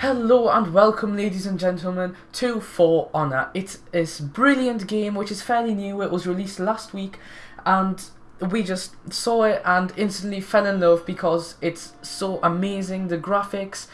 Hello and welcome ladies and gentlemen to For Honor. It's this brilliant game which is fairly new. It was released last week and we just saw it and instantly fell in love because it's so amazing. The graphics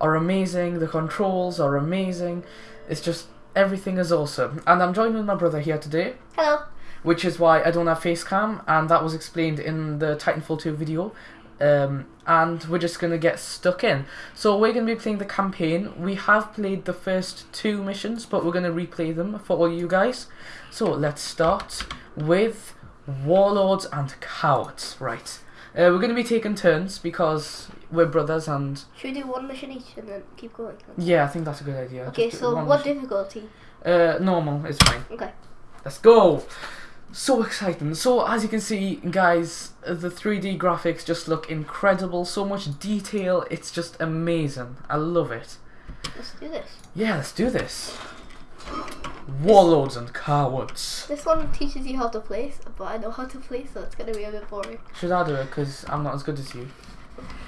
are amazing, the controls are amazing. It's just everything is awesome. And I'm joined with my brother here today. Hello. Which is why I don't have face cam and that was explained in the Titanfall 2 video um, and we're just going to get stuck in. So we're going to be playing the campaign. We have played the first two missions, but we're going to replay them for all you guys. So let's start with Warlords and Cowards. Right. Uh, we're going to be taking turns because we're brothers and... Should we do one mission each and then keep going? Yeah, I think that's a good idea. Okay, so what mission. difficulty? Uh, normal, it's fine. Okay. Let's go! So exciting. So as you can see, guys, the 3D graphics just look incredible. So much detail. It's just amazing. I love it. Let's do this. Yeah, let's do this. Warlords and cowards. This one teaches you how to place, but I know how to play, so it's gonna be a bit boring. Should I do it? Because I'm not as good as you.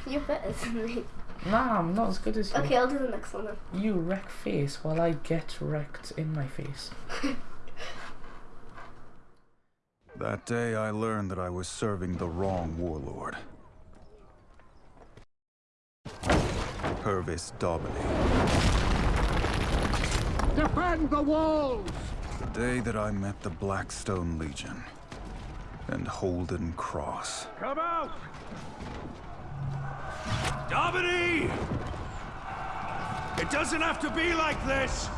You're better than me. Nah, I'm not as good as you. Okay, I'll do the next one then. You wreck face while I get wrecked in my face. That day I learned that I was serving the wrong warlord. Purvis Daubeny. Defend the walls! The day that I met the Blackstone Legion and Holden Cross. Come out! Domini! It doesn't have to be like this!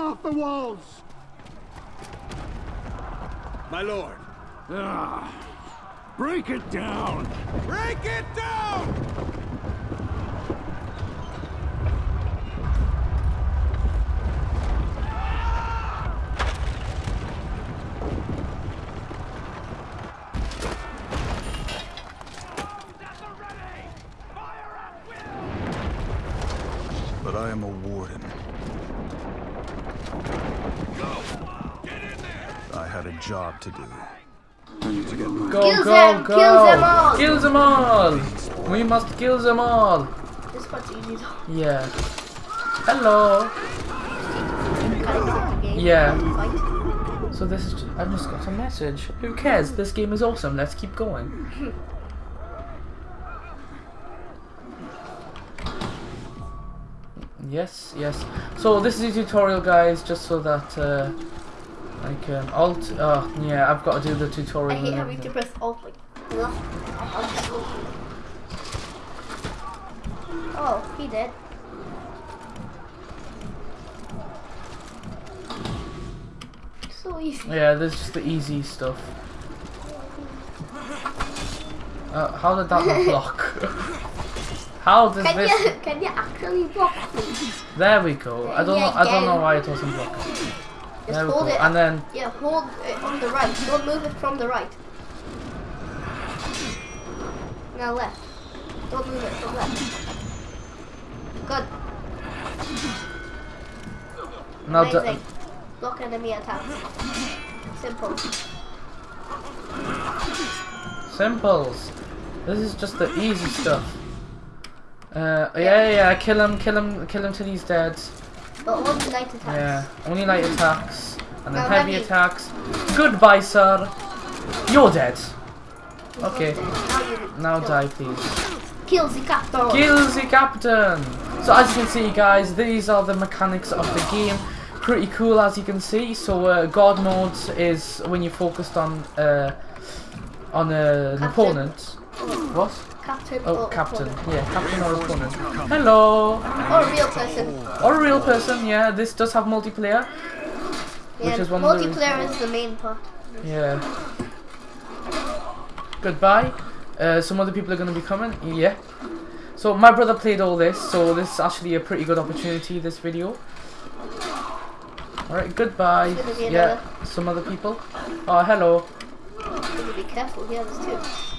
Off the walls! My lord, Ah, break it down! break it down! But I am a warden. I had a job to do. To get my Go, Kill go, them! go! Kill them all! Kill them all! We must kill them all! This part's easy though. Yeah. Hello! Kind of game. Yeah. So this is. Just, I just got a message. Who cares? This game is awesome. Let's keep going. yes, yes. So this is a tutorial, guys, just so that uh, I can alt. Oh, yeah, I've got to do the tutorial. I hate having to press alt like. Oh, he did. So easy. Yeah, there's just the easy stuff. Uh, how did that not block? how does Can this? you can you actually block? There we go. I don't know. I don't know why it wasn't blocking. Just hold go. it. And then Yeah, hold it on the right. Don't move it from the right. Now left. Don't move it from left. Good. now Amazing. Block enemy attacks. Simple. simples. This is just the easy stuff. Uh, yeah, yeah, kill him, kill him, kill him till he's dead. But only light attacks. Yeah, only light attacks and then Now heavy heavy. attacks. Goodbye, sir. You're dead. He's Okay. dead. Now Now die, please. Kill the captain. Kill the captain! So as you can see guys, these are the mechanics of the game. Pretty cool as you can see. So uh, Guard mode is when you're focused on uh, on uh, an opponent. What? Captain. Oh, captain. Yeah, captain or opponent. Hello! Or a real person. Or a real person, yeah. This does have multiplayer. Yeah, is one of the multiplayer is the main part. Yeah. Goodbye. Uh, some other people are going to be coming. Yeah. So my brother played all this, so this is actually a pretty good opportunity. This video. All right. Goodbye. There's gonna be Yeah. Some other people. Oh, hello. You be careful. Here, there's two.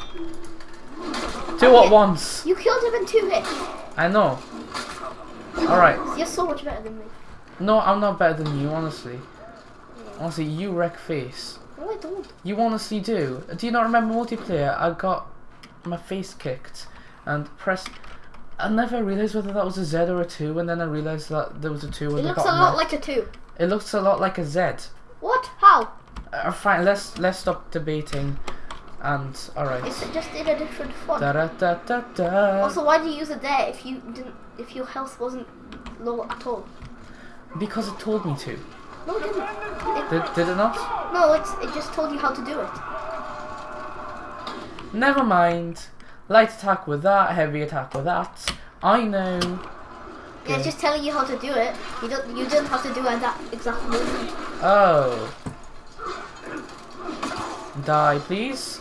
Two at once. You killed him in two hits. I know. All right. You're so much better than me. No, I'm not better than you, honestly. Honestly, you wreck face. No, I don't. You honestly do. Do you not remember multiplayer? I got my face kicked and pressed. I never realized whether that was a Z or a two, and then I realized that there was a two. It And I looks a lot like a two. It looks a lot like a Z. What? How? Uh, fine. Let's let's stop debating. And all right. It's just in a different font. Da da da da da. Also, why did you use it there if you didn't? If your health wasn't low at all? Because it told me to. No, it didn't. It, Did, did it not? no, it's it just told you how to do it. Never mind. Light attack with that, heavy attack with that. I know. Yeah, it's just telling you how to do it. You don't. You didn't have to do it at that exact moment. Oh. Die, please.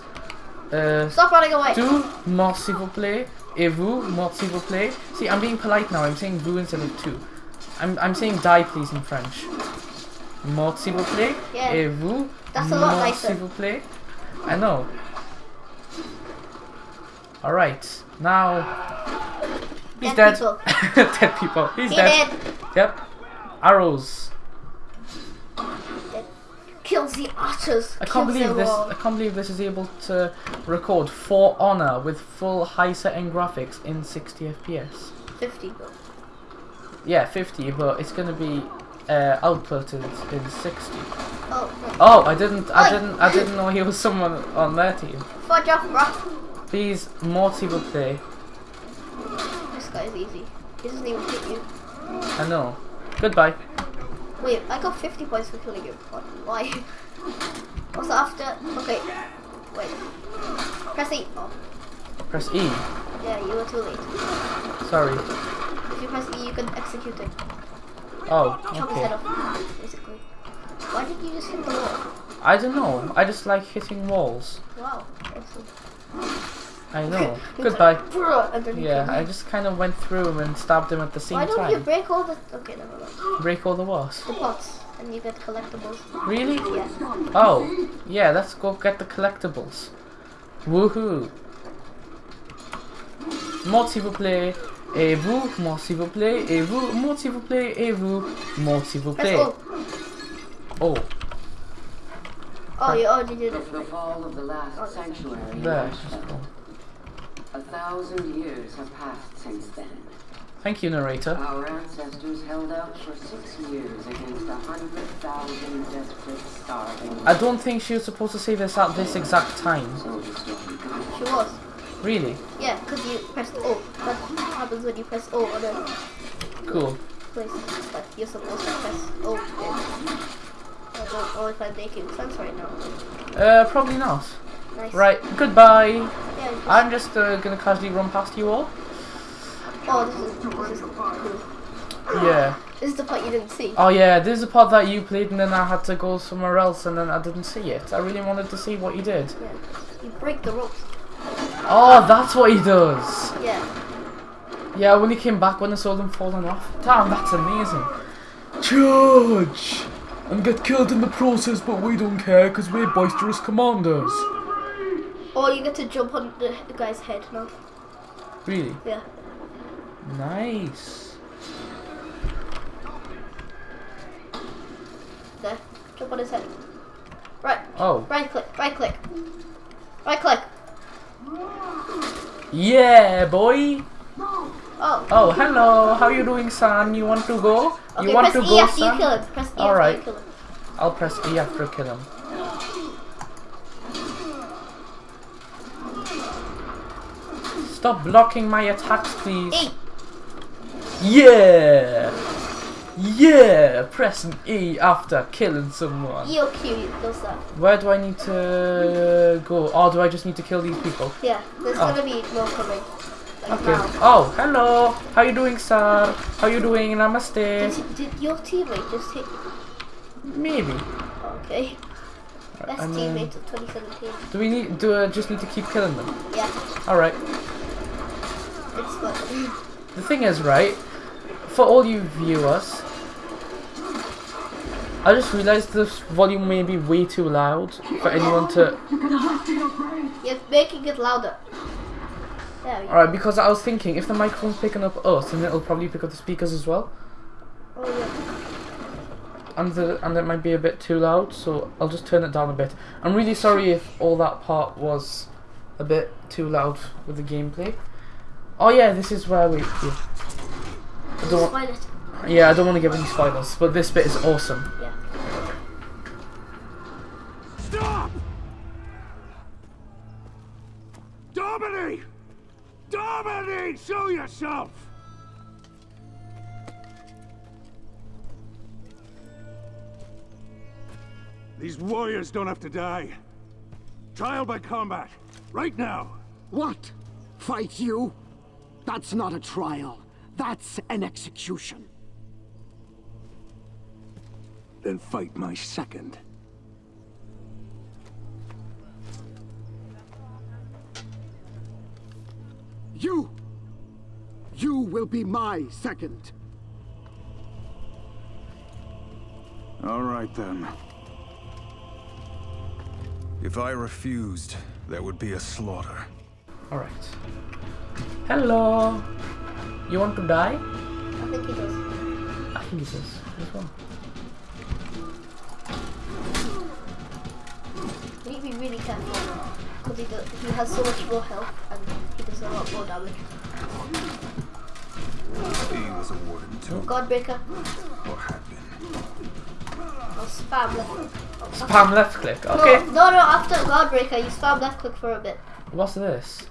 Uh, Stop running away. two, moi s'il vous plaît. Et vous, moi s'il vous plaît. See, I'm being polite now. I'm saying vous instead of two. I'm, I'm saying die, please, in French. Moi s'il vous plaît. Yeah. Et vous, That's a lot nicer. s'il vous plaît. I know. Alright, now. He's Dead dead. people. dead people. He's He dead. did. Yep. Arrows. Kills the otters. I can't believe this. all. I can't believe this is able to record For Honor with full high setting graphics in 60 FPS. Fifty. Though. Yeah, 50, but it's gonna be uh, outputted in 60. Oh no. Oh, I didn't. I didn't. I didn't know he was someone on their team. Fudge off, bro. Please, more people play. This guy's easy. He doesn't even hit you. I know. Goodbye. Wait, I got 50 points for killing him. What? Why? Also after... Okay. Wait. Press E. Oh. Press E. Yeah, you were too late. Sorry. If you press E, you can execute it. Oh, Chop his head okay. off, basically. Why did you just hit the wall? I don't know. I just like hitting walls. Wow. Awesome. I know. Goodbye. like, "Bruh," and then you Yeah, I just kind of went through him and stabbed him at the same Why don't you break all the... Okay, never mind. Break all the what? The pots. And you get collectibles. Really? Yeah. Oh, yeah, let's go get the collectibles. Woohoo! Moi s'il vous plaît, et vous, moi s'il vous plaît, et vous, moi s'il vous plaît, et vous, moi s'il vous plaît. Oh, Oh, you already did it. The fall of the last oh, sanctuary in there. Ashfeld. A thousand years have passed since then. Thank you, narrator. Our ancestors held out for six years against a hundred thousand desperate, starving I don't think she was supposed to say this at this exact time. soldiers. Don't go. She was. Really? Yeah, because you pressed O. That happens when you press O on a Cool. place that you're supposed to press O. in. I don't know if I'm making sense right now. Uh, probably not. Nice. Right, goodbye. Yeah, I'm just uh, gonna casually run past you all. oh, this is, cool. Yeah. This is the part you didn't see. Oh yeah, this is the part that you played and then I had to go somewhere else and then I didn't see it. I really wanted to see what you did. Yeah. You break the ropes. Oh, that's what he does. Yeah. Yeah, when he came back when I saw them falling off. Damn, that's amazing. Charge! And get killed in the process, but we don't care because we're boisterous commanders. Or you get to jump on the, the guy's head now. Really? Yeah. Nice. There. Jump on his head. Right. Oh. Right click. Right click. Right click. Yeah, boy. Oh. Oh, hello. How you doing, son? You want to go? Okay, you want to go, son? kill him. Press E after Alright. you kill him. I'll press E after kill him. Stop blocking my attacks, please. E. Yeah! Yeah! Pressing E after killing someone. E or Q does that. Where do I need to go? Or do I just need to kill these people? Yeah. There's Oh. gonna be more coming. Like Okay. now. Oh, hello. How you doing, sir? How you doing? Namaste. Did, did your teammate just hit you? Maybe. Okay. Best and then- teammate of 2017. Do we need? Do I just need to keep killing them? Yeah. All right. The thing is, right? For all you viewers, I just realized this volume may be way too loud for anyone to. You're making it louder. Alright, because I was thinking if the microphone's picking up us, then it'll probably pick up the speakers as well. Oh yeah. and the, and it might be a bit too loud, so I'll just turn it down a bit. I'm really sorry if all that part was a bit too loud with the gameplay. Oh yeah, this is where we. Yeah, I don't, Spoil yeah, I don't want to give any spoilers, but this bit is awesome. Yeah. Stop! Domini! Domini! Show yourself! These warriors don't have to die. Trial by combat. Right now. What? Fight you? That's not a trial. That's an execution. Then fight my second. You! You will be my second. All right then. If I refused, there would be a slaughter. Alright. Hello! You want to die? I think he does. I think he says. This one. We need to be really careful. Because he, does, he has so much more health and he does a lot more damage. He was a warden too, oh, Godbreaker. or had been. Or spam left click. Oh, Spam left click. No, Okay. no, no, after Godbreaker, you spam left click for a bit. What's this?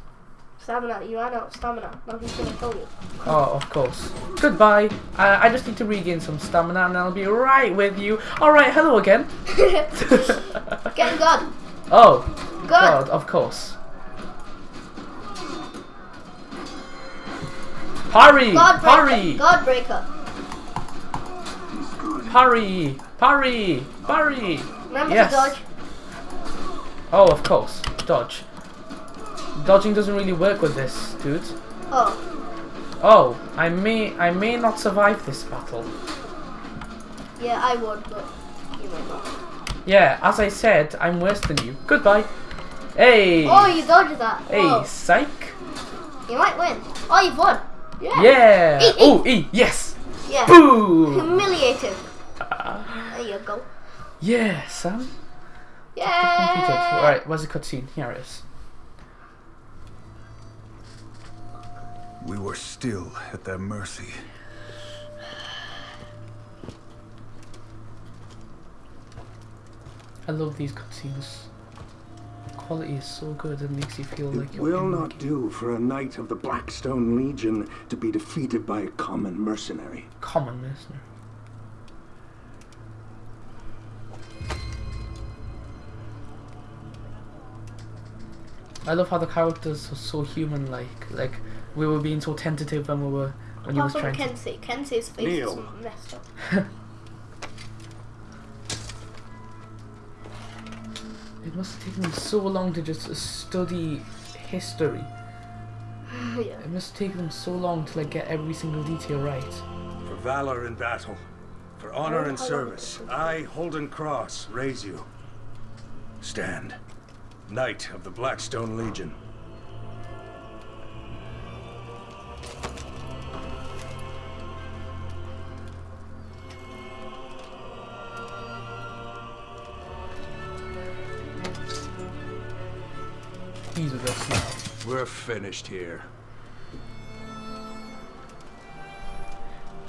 Stamina, you ran out of stamina. Now he's gonna kill you. Oh, of course. Goodbye. I, I just need to regain some stamina and I'll be right with you. Alright, hello again. Get God. oh, God. God, of course. Parry! Godbreaker. Parry! Godbreaker. Parry! Parry! Parry! Remember Yes. to dodge. Oh, of course. Dodge. Dodging doesn't really work with this, dude. Oh, Oh, I may I may not survive this battle. yeah, I would, but you might not. Yeah, as I said, I'm worse than you. Goodbye. Hey! Oh, you dodged that. Hey, Oh, psych. you might win. Oh, you've won. Yeah. Yeah! E, E. Oh, E, yes! Yeah. Boom! Humiliated. There you go. Yeah, Sam. Yeah. Alright, where's the cutscene? Here it is. We were still at their mercy. I love these cutscenes. Quality is so good, it makes you feel like It you're will in the not do for a knight of the Blackstone Legion to be defeated by a common mercenary. common mercenary. I love how the characters are so human-like. Like we were being so tentative when we were when he was Apart from trying to. Kensei. Kensei's face Neil. is messed up. It must have taken them so long to just study history. yeah. It must take them so long to like get every single detail right. For valor in battle, for honor and service, I, Holden Cross, raise you. Stand. Knight of the Blackstone Legion. He's with us now. We're finished here.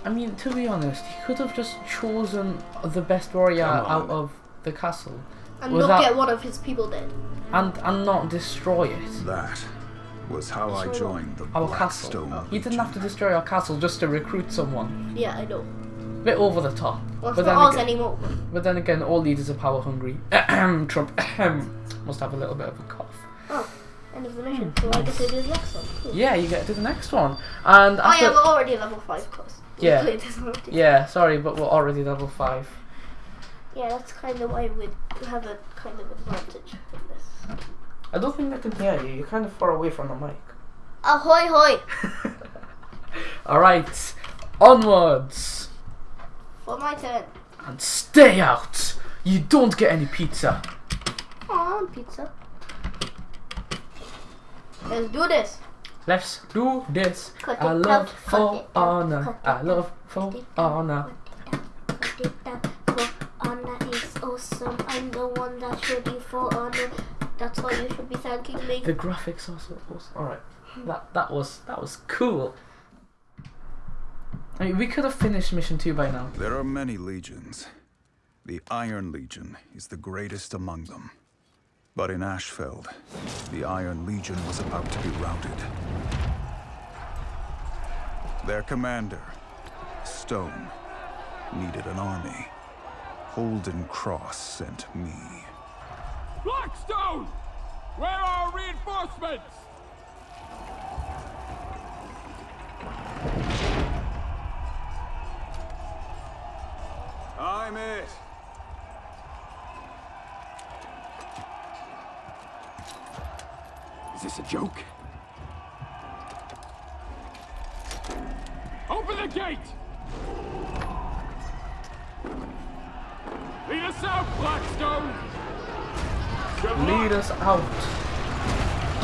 I mean, to be honest, he could have just chosen the best warrior out of the castle And Was not get one of his people dead. and and not destroy it. That was how I joined the Our Blackstone castle. You didn't have to destroy our castle just to recruit someone. Yeah, I know. Bit over the top. Well, but, then not ours again, anymore. but then again, all leaders are power hungry. Trump must have a little bit of a cough. Oh, end of the mission. So I get to do the next one. Cool. Yeah, you get to the next one. And Oh after, yeah, we're already level 5 close. We Yeah. this yeah, sorry, but we're already level five. Yeah, that's kind of why we have a kind of advantage in this. I don't think I can hear you. You're kind of far away from the mic. Ahoy hoy! All right, onwards For my turn. and stay out. You don't get any pizza. Aw, pizza. Let's do this. Let's do this. I love for it honor. I love for Cut it out, honor. cut it out, cut it out. For awesome. I'm the one that showed you for honor. That's why you should be thanking me. The graphics are so awesome. All right, that that was that was cool. I mean, we could have finished mission two by now. There are many legions. The Iron Legion is the greatest among them. But in Ashfeld, the Iron Legion was about to be routed. Their commander, Stone, needed an army. Holden Cross sent me. Blackstone! Where are our reinforcements? I'm it. Is this a joke? Open the gate! Lead us out, Blackstone! Lead us out.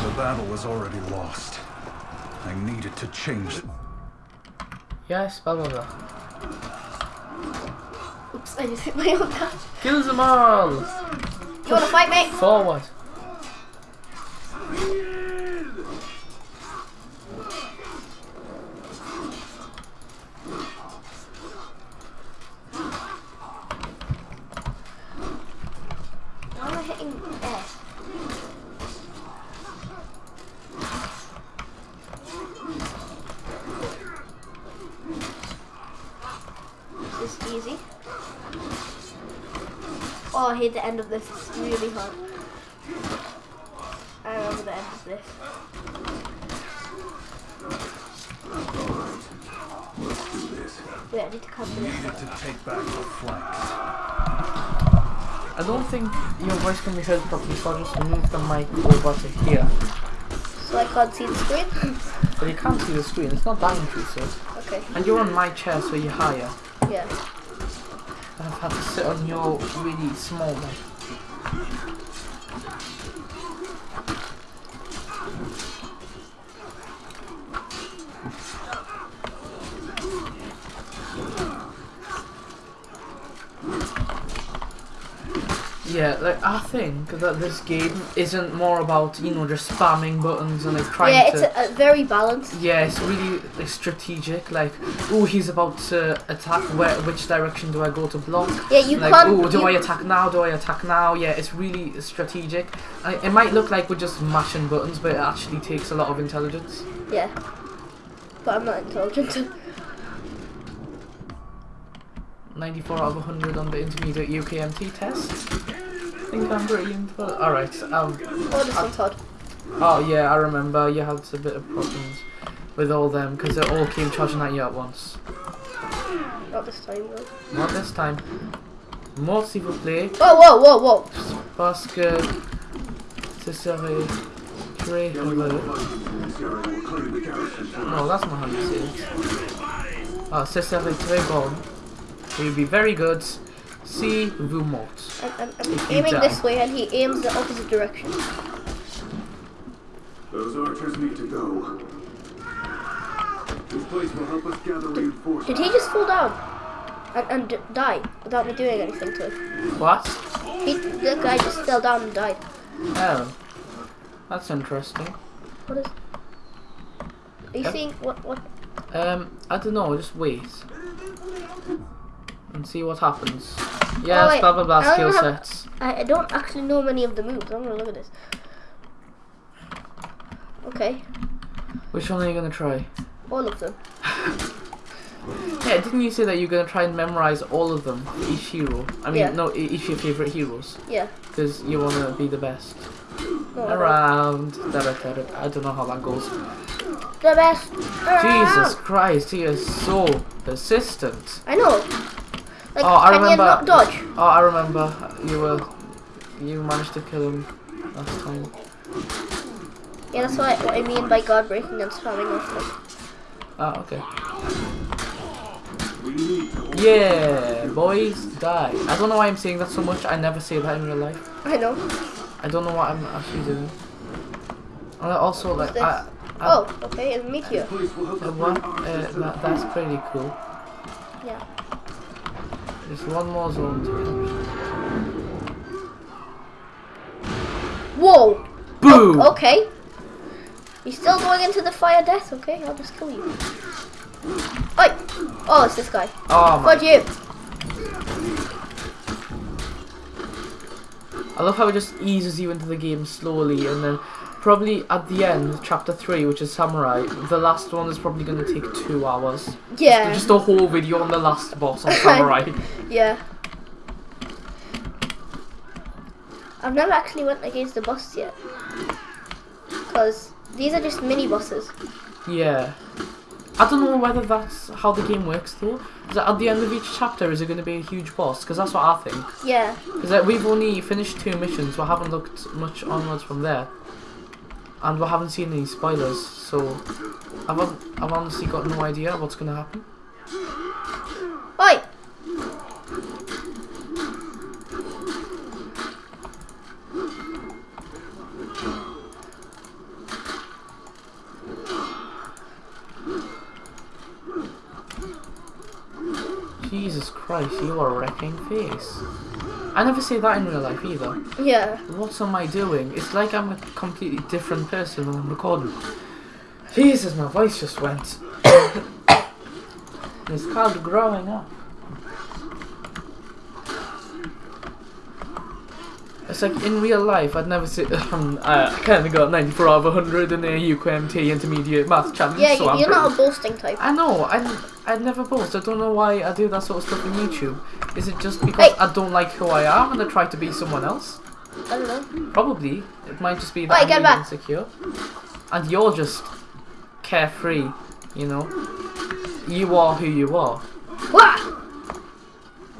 The battle was already lost. I needed to change. Yes, blah blah blah. Oops, I just hit my own hand. Kill them all. You wanna fight me? Forward. Why am I hitting S? Is this easy? Oh, I hate the end of this. It's really hard. I remember the end of this. Wait, I need to cover this. Needed to take back the flanks. I don't think your voice can be heard properly, so I'll just move the mic over to here. So I can't see the screen? But you can't see the screen. It's not that intrusive. okay. And you're on my chair, so you're higher. Yeah. I've to sit on your really small one. Yeah, like I think that this game isn't more about you know just spamming buttons and like trying Yeah, to. Yeah, it's a, a very balanced. Yeah, it's really like strategic. Like, oh, he's about to attack. Where, which direction do I go to block? Yeah, you like, can't- oh, do you- I attack now? Do I attack now? Yeah, it's really strategic. And it might look like we're just mashing buttons, but it actually takes a lot of intelligence. Yeah. But I'm not intelligent. 94 out of 100 on the intermediate UKMT test. I think I'm pretty into it. Alright, um, oh, this one's hard. oh yeah, I remember you had a bit of problems with all them because they all came charging at you at once. Not this time though. Not this time. More s'il vous plaît. Whoa, whoa, whoa, whoa. Parce que ce serait très heureux. No, that's not how you say it. Ah, ce serait très bon. It would be very good. See vous mortes. I'm, I'm, I'm aiming die. this way and he aims the opposite direction. Those archers need to go. This place will help us gather reinforcements. Did he just fall down? And, and d- die without me doing anything to him? What? He, the guy just fell down and died. Oh. That's interesting. What is. Are you Yep. seeing what? What? Um, I don't know, just wait. And see what happens. Oh, yes, Oh, blah blah blah skill sets. I, don't actually know many of the moves. I'm gonna look at this. Okay, Which one are you gonna try? all of them. Yeah, didn't you say that you're gonna try and memorize all of them, each hero? I mean, Yeah. no, each your favorite heroes, Yeah. because you wanna be the best No, around. Da, da, da, da. I don't know how that goes. The best. Jesus Christ, he is so persistent. I know. Like, Oh, I remember. you not dodge? Oh, I remember. You were, you managed to kill him last time. Yeah, that's what, what I mean by guard breaking and spamming off them. Ah, okay. Yeah, boys, die. I don't know why I'm saying that so much. I never say that in real life. I know. I don't know what I'm actually doing. And I also, like, this? I, I, Oh, okay, a meteor. uh, what? Uh, that, that's pretty cool. Yeah. There's one more zone to. Whoa! Boom! Okay. You're still going into the fire death, okay? I'll just kill you. Oi! Oh, it's this guy. Oh, What you? I love how it just eases you into the game slowly and then probably at the end, chapter three, which is samurai, the last one is probably going to take two hours. Yeah. Just a whole video on the last boss on samurai. Yeah. I've never actually went against the boss yet. Because these are just mini bosses. yeah. I don't know whether that's how the game works though. Is that at the end of each chapter, is it going to be a huge boss? Because that's what I think. Yeah. Because we've only finished two missions, we haven't looked much onwards from there. And we haven't seen any spoilers, so I've, I've honestly got no idea what's going to happen. Oi! Jesus Christ, you are a wrecking face. I never say that in real life either. Yeah. What am I doing? It's like I'm a completely different person when I'm recording. Jesus, my voice just went. it's called growing up. It's like in real life, I'd never say. Um, I kind of got 94 out of 100 in a UKMT intermediate math challenge. Yeah, so you- I'm you're pretty- not a boasting type. I know, I I'd never boast. I don't know why I do that sort of stuff on YouTube. Is it just because Hey. I don't like who I am and I try to be someone else? I don't know. Probably. It might just be that Wait, I'm get really back. insecure. And you're just carefree, you know? You are who you are. Wah!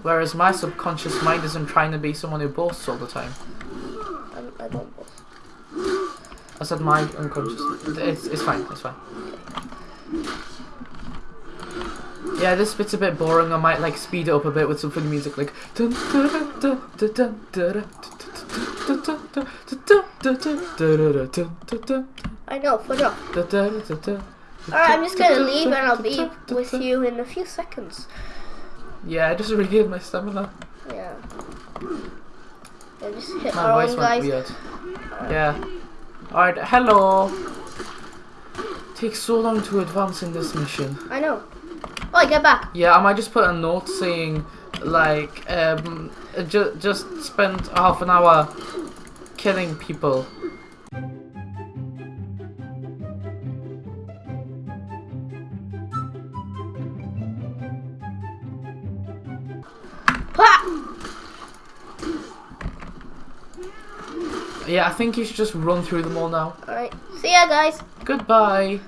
Whereas my subconscious mind isn't trying to be someone who boasts all the time. I, I don't boast. I said my unconscious. It's, it's fine, it's fine. Yeah, this bit's a bit boring. I might like speed it up a bit with some funny music like. I know, for sure. Alright, I'm just gonna leave and I'll be with you in a few seconds. Yeah, I just regained my stamina. Yeah. Yeah, just hit My our voice own guys. weird. Yeah. Alright, hello. Takes so long to advance in this mission. I know. Oi, get back. Yeah, I might just put a note saying, like, um, ju- just spent half an hour killing people. Think you should just run through them all now. Alright. See ya, guys. Goodbye.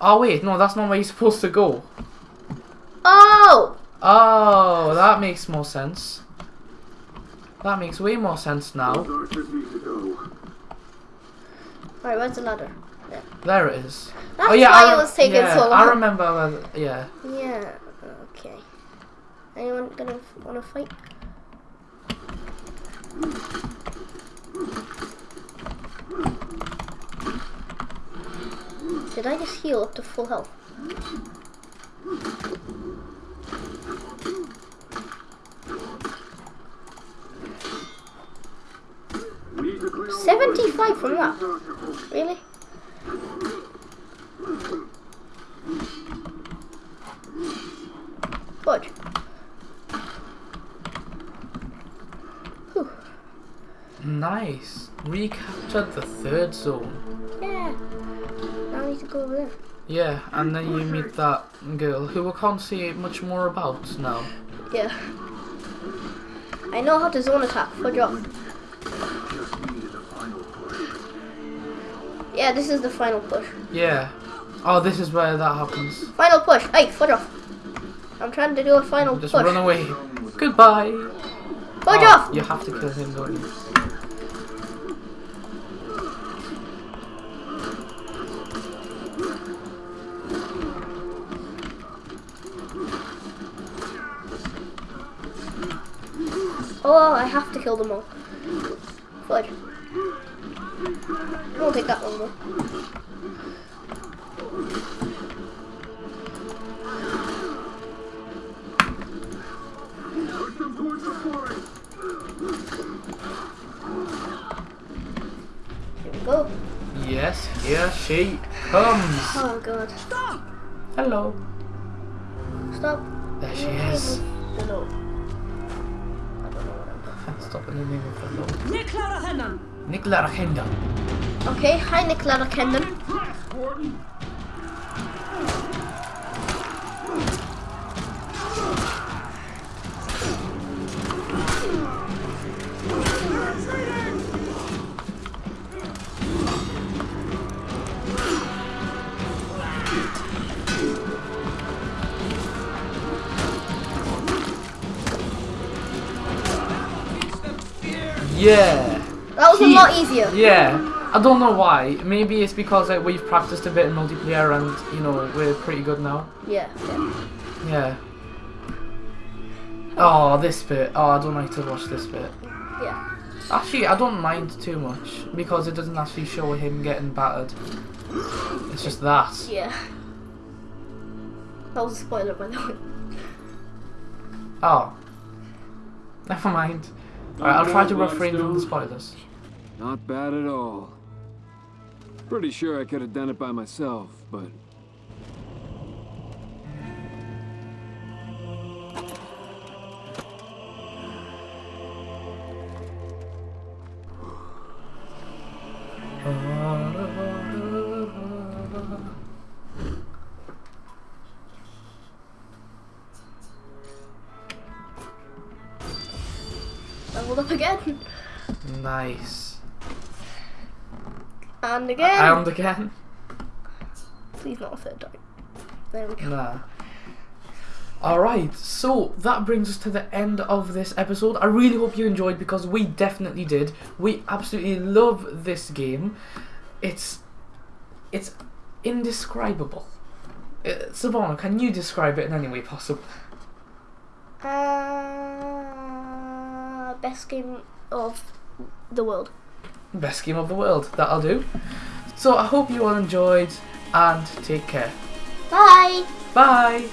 Oh wait, no, that's not where you're supposed to go. Oh! Oh, that makes more sense. That makes way more sense now. Archers need to go. Alright, where's the ladder? There it is. That's oh yeah, why I, it was taking yeah, so long. I remember. Where the, yeah. Yeah. Okay. Anyone gonna want to fight? Did I just heal up to full health? 75 from that? Really? Fudge. Nice. Recaptured the third zone. Yeah. Now I need to go over there. Yeah, and then you meet that girl who we can't see much more about now. Yeah. I know how to zone attack. Fudge off. Just needed a final push. Yeah, this is the final push. Yeah. Oh, this is where that happens. Final push. Hey, fudge off. I'm trying to do a final Just push. run away. Goodbye. Fudge Oh, off. You have to kill him, don't you? Oh, I have to kill them all. Fudge. I won't take that one. though. Here we go. Yes, here she comes. Oh god. Stop! Hello. Stop. There she oh, is. Hello. I don't know what I'm Stop in the name of the Lord. Niklara Hennan! Nicola Rakenda. doing. Okay, hi Nicola Kendon. Yeah. That was a lot easier. Yeah. I don't know why. Maybe it's because like we've practiced a bit in multiplayer and you know we're pretty good now. Yeah. yeah. Yeah. Oh, this bit. Oh, I don't like to watch this bit. Yeah. Actually, I don't mind too much because it doesn't actually show him getting battered. It's just that. Yeah. That was a spoiler, by the way. Oh. Never mind. Alright, I'll try to refrain from the Blackstone. spoilers. Not bad at all. Pretty sure I could have done it by myself, but Again. And again? Please not a third time. There we go. Nah. Alright, so that brings us to the end of this episode. I really hope you enjoyed because we definitely did. We absolutely love this game. It's it's indescribable. Uh, Savannah, can you describe it in any way possible? Uh, best game of the world. Best game of the world, that'll do. So I hope you all enjoyed and take care. Bye! Bye!